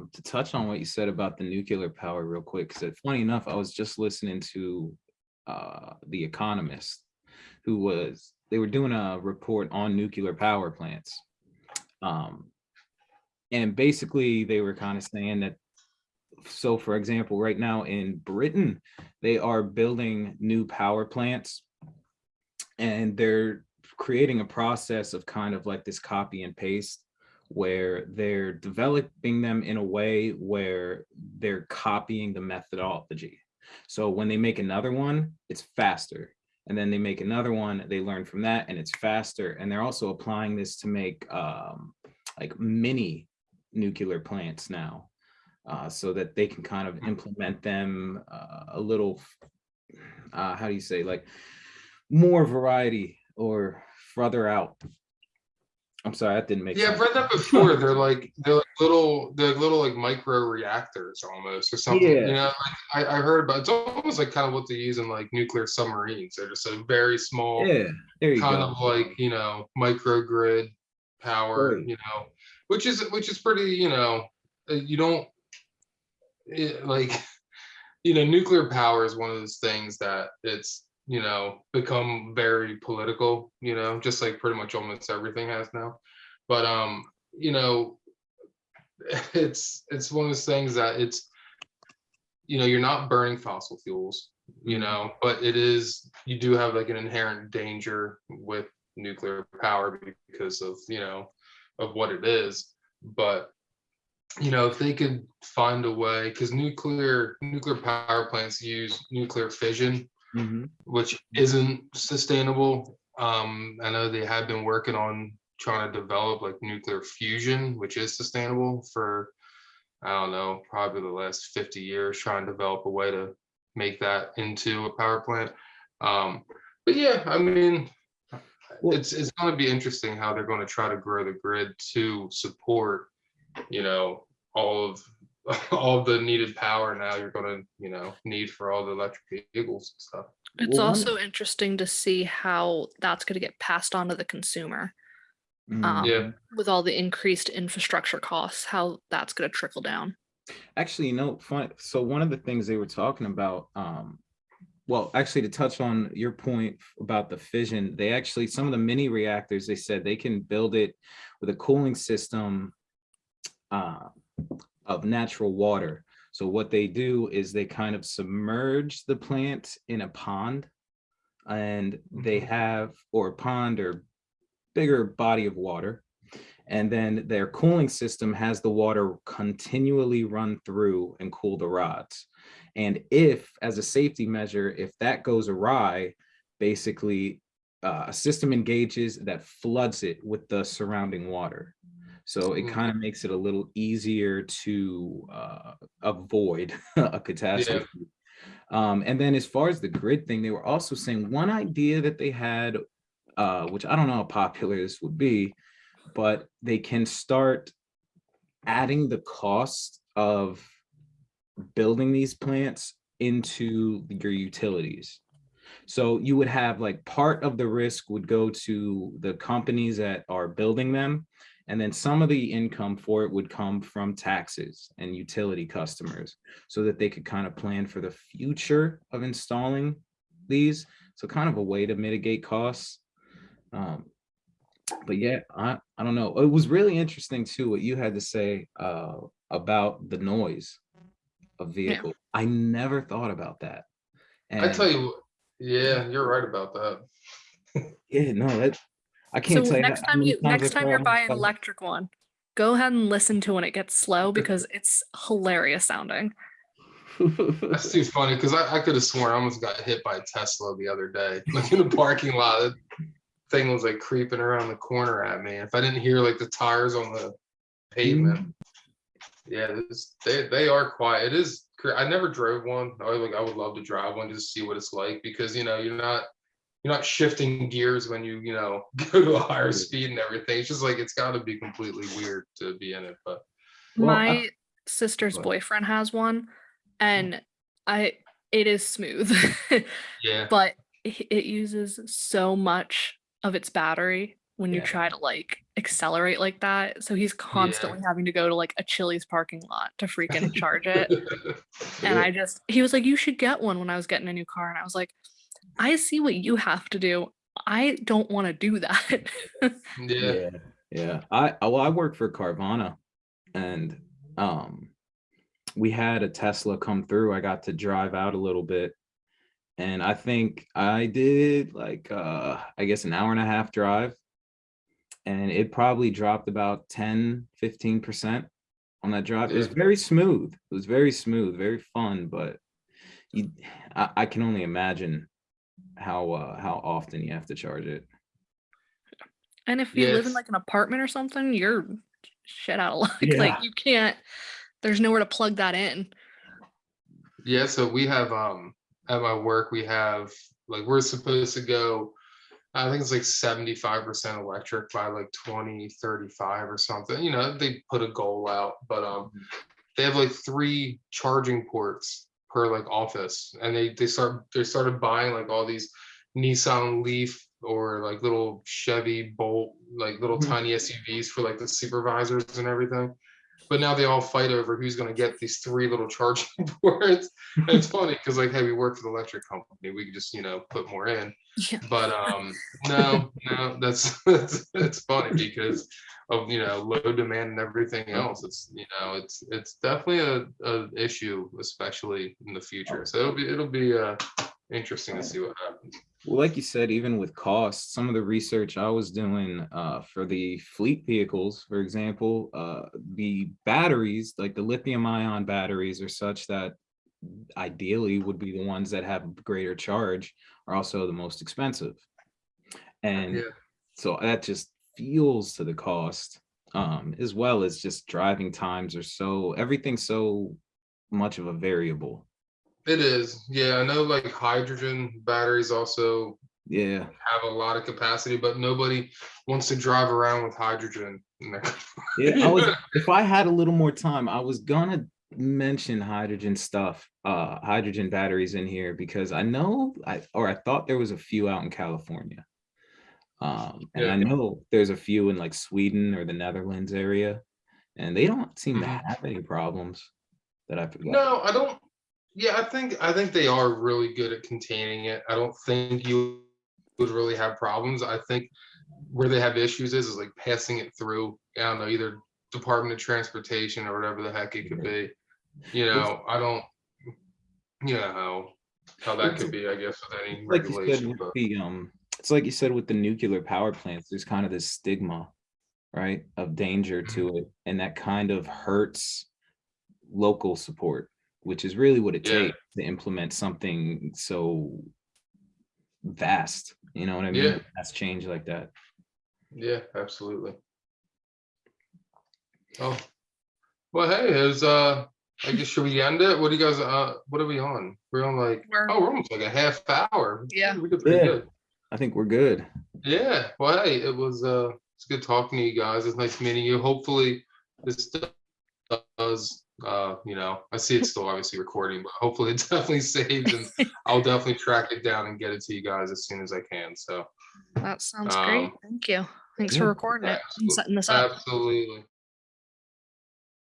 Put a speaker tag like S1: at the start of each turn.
S1: um, to touch on what you said about the nuclear power real quick, because funny enough, I was just listening to uh, The Economist, who was, they were doing a report on nuclear power plants. Um, and basically they were kind of saying that, so for example, right now in Britain, they are building new power plants and they're creating a process of kind of like this copy and paste where they're developing them in a way where they're copying the methodology. So when they make another one, it's faster. And then they make another one, they learn from that and it's faster. And they're also applying this to make um, like mini nuclear plants now uh, so that they can kind of implement them uh, a little, uh, how do you say, like more variety or further out. I'm sorry, that didn't make
S2: Yeah,
S1: sense.
S2: I've read that before. They're like, they're like little, they're little like micro reactors almost or something,
S1: Yeah.
S2: you know, like I, I heard about, it's almost like kind of what they use in like nuclear submarines. They're just a very small,
S1: Yeah,
S2: kind
S1: go.
S2: of like, you know, microgrid power,
S1: Right.
S2: you know, which is, which is pretty, you know, uh, you don't, it, like, you know, nuclear power is one of those things that it's, you know, become very political, you know, just like pretty much almost everything has now. But, um, you know, it's, it's one of those things that it's, you know, you're not burning fossil fuels, you
S1: Mhm.
S2: know, but it is, you do have like an inherent danger with nuclear power because of, you know, of what it is. But, you know, if they could find a way, because nuclear, nuclear power plants use nuclear fission,
S1: Mhm.
S2: which isn't sustainable. Um, I know they have been working on trying to develop like nuclear fusion, which is sustainable for, I don't know, probably the last 50 years, trying to develop a way to make that into a power plant. Um, but yeah, I mean,
S1: Well-
S2: it's it's going to be interesting how they're going to try to grow the grid to support, you know, all of all the needed power now you're going to, you know, need for all the electric vehicles and stuff.
S3: It's
S1: Well, one-
S3: also interesting to see how that's going to get passed on to the consumer um,
S2: Yeah.
S3: with all the increased infrastructure costs, how that's going to trickle down.
S1: Actually, you know, fun. So one of the things they were talking about, um, well, actually to touch on your point about the fission, they actually, some of the mini reactors, they said they can build it with a cooling system uh, of natural water. So what they do is they kind of submerge the plant in a pond and they
S2: Mhm.
S1: have, or a pond or bigger body of water. And then their cooling system has the water continually run through and cool the rods. And if, as a safety measure, if that goes awry, basically uh, a system engages that floods it with the surrounding water. So it
S2: Mm.
S1: kind of makes it a little easier to uh, avoid a catastrophe. Um, and then as far as the grid thing, they were also saying one idea that they had, uh, which I don't know how popular this would be, but they can start adding the cost of building these plants into your utilities. So you would have like part of the risk would go to the companies that are building them. And then some of the income for it would come from taxes and utility customers so that they could kind of plan for the future of installing these. So kind of a way to mitigate costs. Um, but yeah, I, I don't know. It was really interesting too, what you had to say uh, about the noise of vehicle. I never thought about that.
S2: I tell you, yeah, you're right about that.
S1: yeah, no, that I can't
S3: So
S1: tell
S3: next
S1: how- how
S3: time you next time you're buying an electric one, go ahead and listen to when it gets slow because it's hilarious sounding.
S2: That's too funny because I, I could have sworn I almost got hit by a Tesla the other day, like in the parking lot. That thing was like creeping around the corner at me. If I didn't hear like the tires on the pavement, yeah, this, they they are quiet. It is. I never drove one. I like I would love to drive one just to see what it's like because you know you're not you're not shifting gears when you you know go to a higher speed and everything. It's just like it's got to be completely weird to be in it. But
S1: Well, I-
S3: My sister's
S1: Go ahead.
S3: boyfriend has one, and mm. I it is smooth,
S2: yeah,
S3: but it it uses so much of its battery when you
S1: Yeah.
S3: try to like accelerate like that. So he's constantly having to go to like a Chili's parking lot to freaking charge it. And I just, he was like, you should get one when I was getting a new car. And I was like, I see what you have to do. I don't want to do that.
S2: yeah.
S1: Yeah. I I- well, I work for Carvana and um we had a Tesla come through. I got to drive out a little bit. And I think I did like uh I guess an hour and a half drive. And it probably dropped about 10, 15% on that drive. It was very smooth. It was very smooth, very fun, but you I, I can only imagine how uh how often you have to charge it.
S3: and if you live in like an apartment or something, you're shit out of luck.
S1: Yeah.
S3: Like you can't, there's nowhere to plug that in.
S2: Yeah, so we have um at my work we have like we're supposed to go I think it's like 75% electric by like 2035 or something. You know, they put a goal out, but um they have like three charging ports per like office and they they start they started buying like all these Nissan Leaf or like little Chevy Bolt like little
S1: Mhm.
S2: tiny SUVs for like the supervisors and everything. But now they all fight over who's going to get these three little charging ports. And it's funny because like, hey, we work for the electric company. We can just you know put more in.
S3: Yeah.
S2: But um, no, no, that's that's it's funny because of you know low demand and everything else. It's you know it's it's definitely a, a issue, especially in the future. So it'll be it'll be uh interesting to see what happens.
S1: Well, like you said, even with costs, some of the research I was doing uh, for the fleet vehicles, for example, uh, the batteries, like the lithium ion batteries are such that ideally would be the ones that have greater charge are also the most expensive. And
S2: Yeah.
S1: so that just feels to the cost, um, as well as just driving times are so, everything's so much of a variable.
S2: It is, yeah. I know like hydrogen batteries also
S1: Yeah.
S2: have a lot of capacity, but nobody wants to drive around with hydrogen.
S1: Yeah, I was, if I had a little more time, I was gonna mention hydrogen stuff, uh, hydrogen batteries in here because I know, I or I thought there was a few out in California. Um, and I know there's a few in like Sweden or the Netherlands area, and they don't seem to
S2: Mhm.
S1: have any problems that I forgot.
S2: No, I don't. Yeah, I think I think they are really good at containing it. I don't think you would really have problems. I think where they have issues is is like passing it through. I don't know, either Department of Transportation or whatever the heck it could be. You know, I don't. You know how how that could be. I guess with any
S1: like you said
S2: regulation. But
S1: the um it's like you said with the nuclear power plants there's kind of this stigma right of danger
S2: Mm-hmm.
S1: to it and that kind of hurts local support which is really what it
S2: Yeah.
S1: takes to implement something so vast you know what i mean
S2: Yeah.
S1: that's change like that
S2: yeah, absolutely. Oh, well, hey, is uh, I guess should we end it? What do you guys uh, what are we on? We're on like
S3: We're-
S2: oh, we're almost like a half hour.
S3: Yeah.
S2: we did pretty
S1: Yeah.
S2: good.
S1: i think we're good
S2: Yeah, well, hey, it was uh, it's good talking to you guys. It's nice meeting you. Hopefully, this does uh, you know, I see it's still obviously recording, but hopefully it definitely saves and I'll definitely track it down and get it to you guys as soon as I can. So
S3: That sounds great.
S2: Um,
S3: Thank you. Thanks
S1: yeah,
S3: for recording it and setting this up.
S2: absolutely,